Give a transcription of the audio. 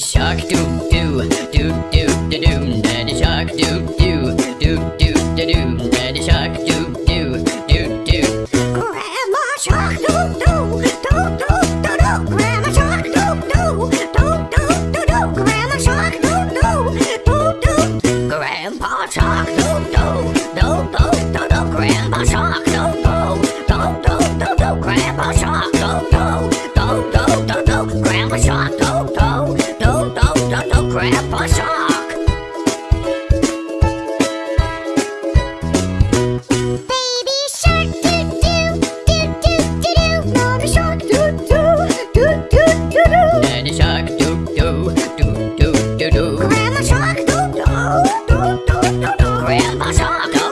shark, doo doo doo doo doo doo, Daddy shark, doo doo doo doo doo doo, Daddy shark, doo doo doo doo. Grandma shark, doo doo doo doo doo, do. Grandma shark, doo doo doo doo doo, do. Grandma shark, doo doo doo doo. Grandpa shark, doo doo doo doo doo. Grandpa shark, doo doo doo doo doo, Grandpa shark. Grandpa Shark.